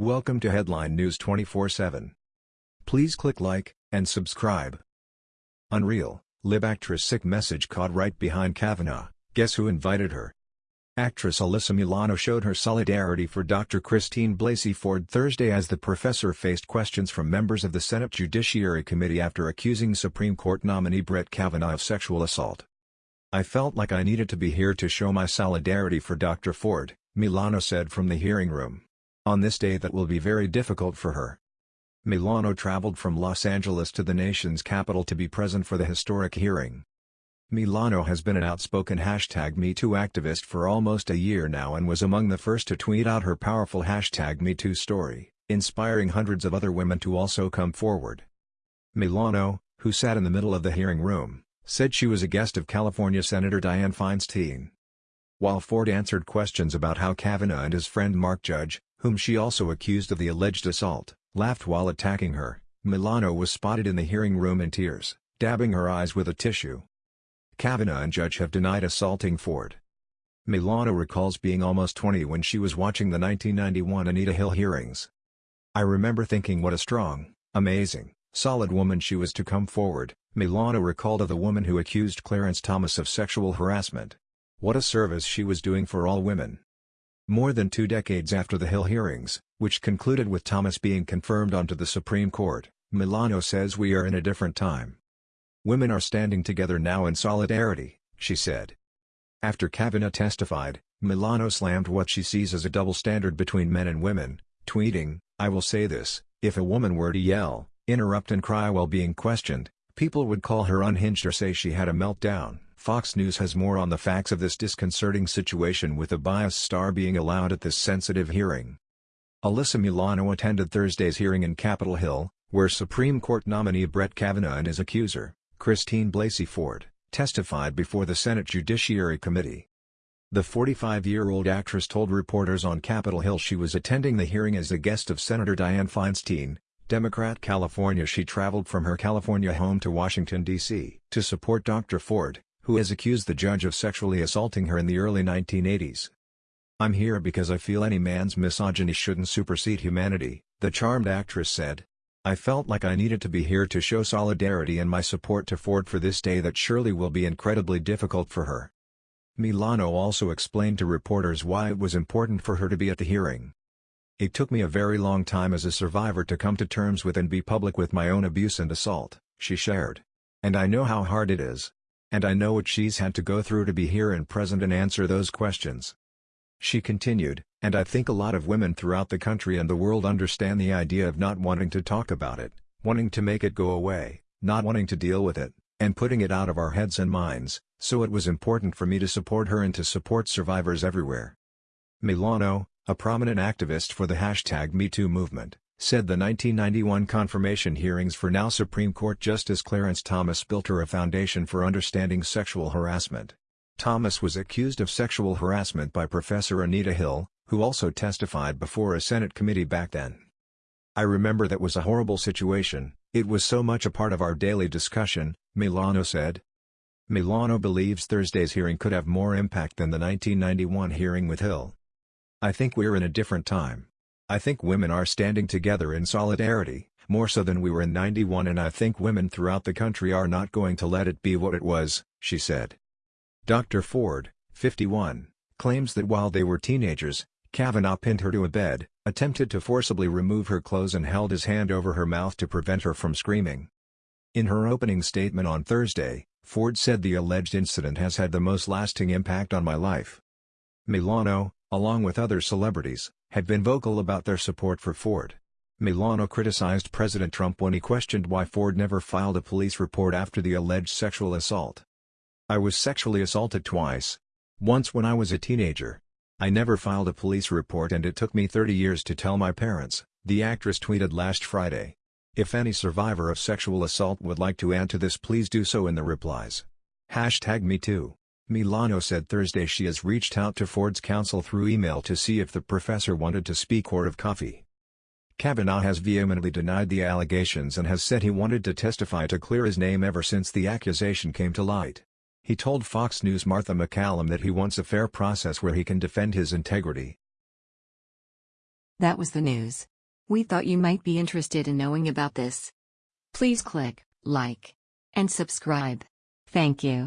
Welcome to Headline News 24/7. Please click like and subscribe. Unreal, lib actress sick message caught right behind Kavanaugh, guess who invited her? Actress Alyssa Milano showed her solidarity for Dr. Christine Blasey Ford Thursday as the professor faced questions from members of the Senate Judiciary Committee after accusing Supreme Court nominee Brett Kavanaugh of sexual assault. I felt like I needed to be here to show my solidarity for Dr. Ford, Milano said from the hearing room on this day that will be very difficult for her. Milano traveled from Los Angeles to the nation's capital to be present for the historic hearing. Milano has been an outspoken hashtag MeToo activist for almost a year now and was among the first to tweet out her powerful hashtag MeToo story, inspiring hundreds of other women to also come forward. Milano, who sat in the middle of the hearing room, said she was a guest of California Senator Dianne Feinstein. While Ford answered questions about how Kavanaugh and his friend Mark Judge, whom she also accused of the alleged assault, laughed while attacking her. Milano was spotted in the hearing room in tears, dabbing her eyes with a tissue. Kavanaugh and Judge have denied assaulting Ford. Milano recalls being almost 20 when she was watching the 1991 Anita Hill hearings. I remember thinking what a strong, amazing, solid woman she was to come forward, Milano recalled of the woman who accused Clarence Thomas of sexual harassment. What a service she was doing for all women. More than two decades after the Hill hearings, which concluded with Thomas being confirmed onto the Supreme Court, Milano says we are in a different time. Women are standing together now in solidarity, she said. After Kavanaugh testified, Milano slammed what she sees as a double standard between men and women, tweeting, I will say this, if a woman were to yell, interrupt and cry while being questioned, people would call her unhinged or say she had a meltdown. Fox News has more on the facts of this disconcerting situation with a bias star being allowed at this sensitive hearing. Alyssa Milano attended Thursday's hearing in Capitol Hill, where Supreme Court nominee Brett Kavanaugh and his accuser, Christine Blasey Ford, testified before the Senate Judiciary Committee. The 45-year-old actress told reporters on Capitol Hill she was attending the hearing as a guest of Senator Dianne Feinstein, Democrat California she traveled from her California home to Washington, D.C. to support Dr. Ford, who has accused the judge of sexually assaulting her in the early 1980s. I'm here because I feel any man's misogyny shouldn't supersede humanity, the charmed actress said. I felt like I needed to be here to show solidarity and my support to Ford for this day that surely will be incredibly difficult for her. Milano also explained to reporters why it was important for her to be at the hearing. It took me a very long time as a survivor to come to terms with and be public with my own abuse and assault, she shared. And I know how hard it is. And I know what she's had to go through to be here and present and answer those questions. She continued, and I think a lot of women throughout the country and the world understand the idea of not wanting to talk about it, wanting to make it go away, not wanting to deal with it, and putting it out of our heads and minds, so it was important for me to support her and to support survivors everywhere. Milano, a prominent activist for the hashtag MeToo movement, said the 1991 confirmation hearings for now Supreme Court Justice Clarence Thomas built her a foundation for understanding sexual harassment. Thomas was accused of sexual harassment by Professor Anita Hill, who also testified before a Senate committee back then. I remember that was a horrible situation, it was so much a part of our daily discussion, Milano said. Milano believes Thursday's hearing could have more impact than the 1991 hearing with Hill. I think we're in a different time. I think women are standing together in solidarity, more so than we were in 91 and I think women throughout the country are not going to let it be what it was, she said. Dr. Ford, 51, claims that while they were teenagers, Kavanaugh pinned her to a bed, attempted to forcibly remove her clothes and held his hand over her mouth to prevent her from screaming. In her opening statement on Thursday, Ford said the alleged incident has had the most lasting impact on my life. Milano, along with other celebrities, had been vocal about their support for Ford. Milano criticized President Trump when he questioned why Ford never filed a police report after the alleged sexual assault. I was sexually assaulted twice. Once when I was a teenager. I never filed a police report and it took me 30 years to tell my parents, the actress tweeted last Friday. If any survivor of sexual assault would like to add to this please do so in the replies. Hashtag me too. Milano said Thursday she has reached out to Ford's counsel through email to see if the professor wanted to speak or have coffee. Kavanaugh has vehemently denied the allegations and has said he wanted to testify to clear his name ever since the accusation came to light. He told Fox News' Martha MacCallum that he wants a fair process where he can defend his integrity. That was the news. We thought you might be interested in knowing about this. Please click like and subscribe. Thank you.